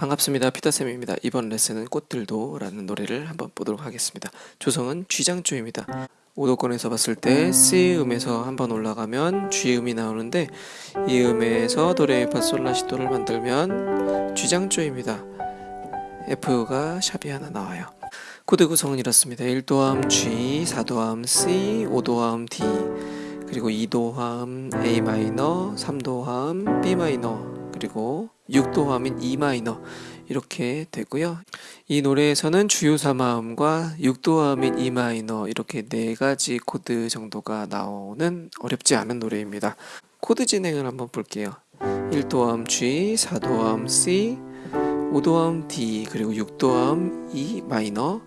반갑습니다. 피터쌤입니다. 이번 레슨은 꽃들도 라는 노래를 한번 보도록 하겠습니다. 조성은 G장조입니다. 오도권에서 봤을 때 C 음에서 한번 올라가면 G 음이 나오는데 이 음에서 도레미파 솔라시도를 만들면 G장조입니다. F가 sharp이 하나 나와요. 코드 구성은 이렇습니다. 1도함 G, 4도함 C, 5도함 D, 그리고 2도함 A minor, 3도함 B minor, 그리고 6도함인 E minor 이렇게 되고요. 이 노래에서는 주요 3화음과 6도 화음인 E 마이너 이렇게 네 가지 코드 정도가 나오는 어렵지 않은 노래입니다. 코드 진행을 한번 볼게요. 1도 화음 G, 4도 화음 C, 5도 화음 D, 그리고 6도 화음 E 마이너,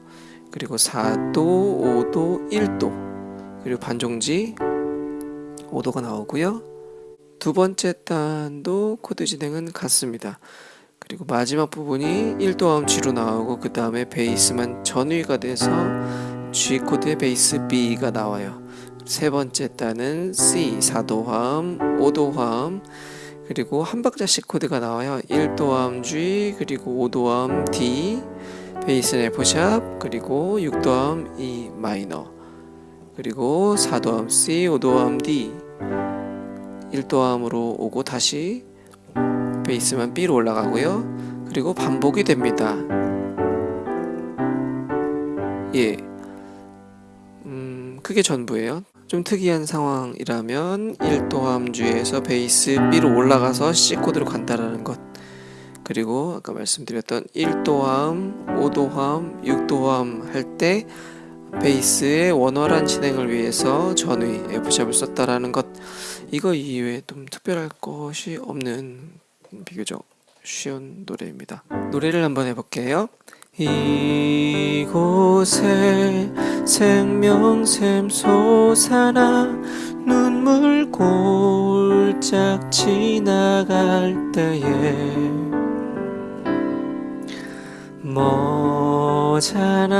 그리고 4도, 5도, 1도, 그리고 반종지 5도가 나오고요. 두 번째 단도 코드 진행은 같습니다. 그리고 마지막 부분이 1도 화음 G로 나오고 그 다음에 베이스만 전위가 돼서 G 코드의 베이스 B가 나와요. 세 번째 단은 C 4도 화음, 5도 화음 그리고 한 박자씩 코드가 나와요. 1도 화음 G 그리고 5도 화음 D 베이스는 F sharp 그리고 6도 화음 E 마이너 그리고 4도함 C 5도함 D 1도함으로 오고 다시 베이스만 B로 올라가고요. 그리고 반복이 됩니다. 예. 음, 그게 전부예요. 좀 특이한 상황이라면 1도함주에서 베이스 B로 올라가서 C 코드로 간다라는 것. 그리고 아까 말씀드렸던 1도함, 5도함, 6도함 할 때 베이스의 원활한 진행을 위해서 전위 F샵을 썼다라는 것. 이거 이외에 좀 특별할 것이 없는 비교적 쉬운 노래입니다. 노래를 한번 해볼게요. 이곳에 생명샘 솟아나 눈물 골짝 지나갈 때에 머잖아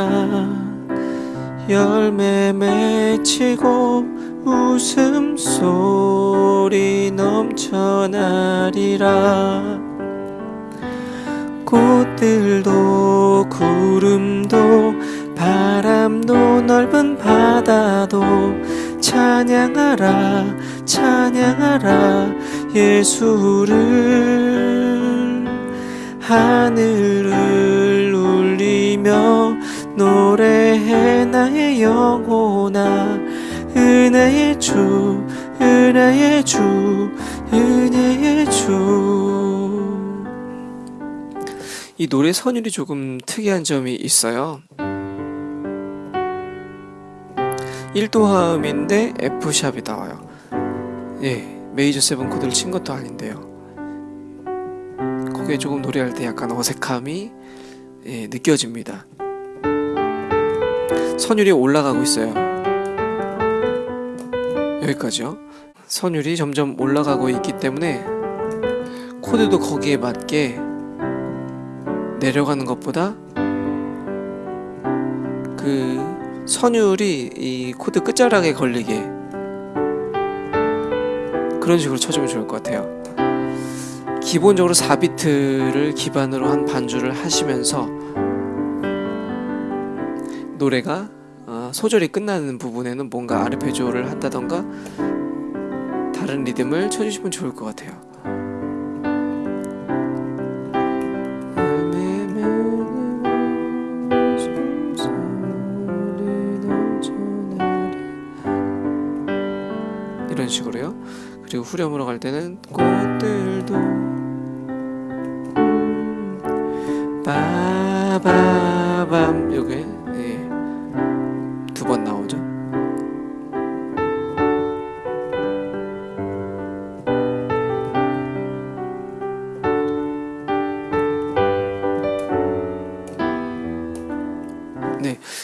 열매 맺히고 웃음소리 넘쳐나리라. 꽃들도 구름도 바람도 넓은 바다도 찬양하라 찬양하라. 예수를 하늘을 울리며 노래해 나의 영혼아 은혜의 주 은혜의 주 은혜의 주. 이 노래 선율이 조금 특이한 점이 있어요. 1도 화음인데 F샵이 나와요. 예 메이저 seven 코드를 친 것도 아닌데요. 거기에 조금 노래할 때 약간 어색함이 예, 느껴집니다. 선율이 올라가고 있어요 여기까지요. 선율이 점점 올라가고 있기 때문에 코드도 거기에 맞게 내려가는 것보다 그 선율이 이 코드 끝자락에 걸리게 그런 식으로 쳐주면 좋을 것 같아요. 기본적으로 4비트를 기반으로 한 반주를 하시면서 노래가 어, 소절이 끝나는 부분에는 뭔가 아르페지오를 한다던가 다른 리듬을 쳐주시면 좋을 것 같아요 이런 식으로요. 그리고 후렴으로 갈 때는 꽃들도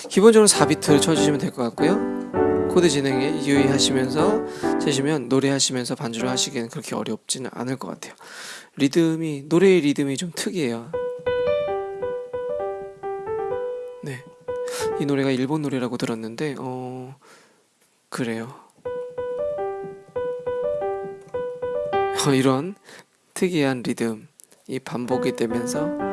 기본적으로 4비트를 쳐주시면 될 것 같고요. 코드 진행에 유의하시면서 치시면 노래하시면서 반주를 하시기에는 그렇게 어렵지는 않을 것 같아요. 리듬이 노래의 리듬이 좀 특이해요. 네, 이 노래가 일본 노래라고 들었는데 어 그래요. 어, 이런 특이한 리듬이 반복이 되면서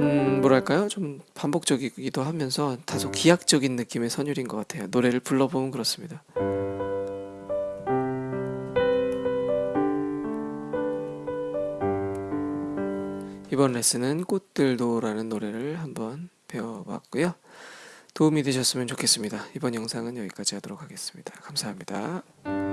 음, 뭐랄까요? 좀 반복적이기도 하면서 다소 기악적인 느낌의 선율인 것 같아요. 노래를 불러보면 그렇습니다. 이번 레슨은 꽃들도라는 노래를 한번 배워봤고요. 도움이 되셨으면 좋겠습니다. 이번 영상은 여기까지 하도록 하겠습니다. 감사합니다.